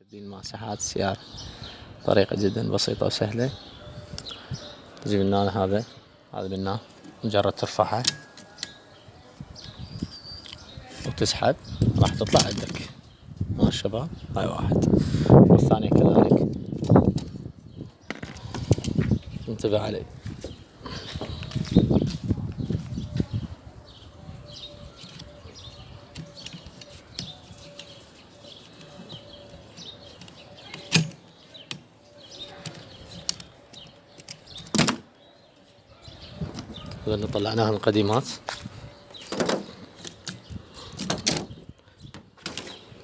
تبديل مساحات السيارة طريقة جدا بسيطة وسهلة. تجيب النال هذا. هذا بالنال مجرد ترفعها وتسحب. راح تطلع عندك. الشباب. هاي واحد. والثانية كذلك. انتبه عليه هذا اللي طلعناها من القديمات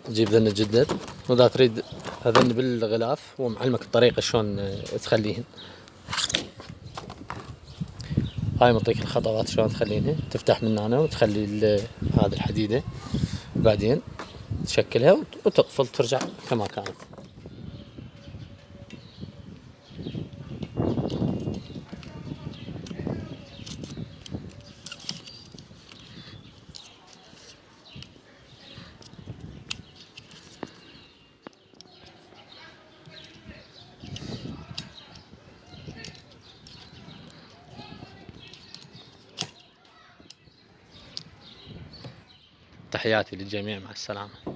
تجيب ذن الجدد وإذا تريد هذن بالغلاف هو معلمك الطريقة شلون آه، تخليهن. هاي معطيك الخطوات شلون تخلينها تفتح من هنا وتخلي ال- هذه الحديدة. بعدين تشكلها وت- وتقفل ترجع كما كانت. تحياتي للجميع مع السلامة.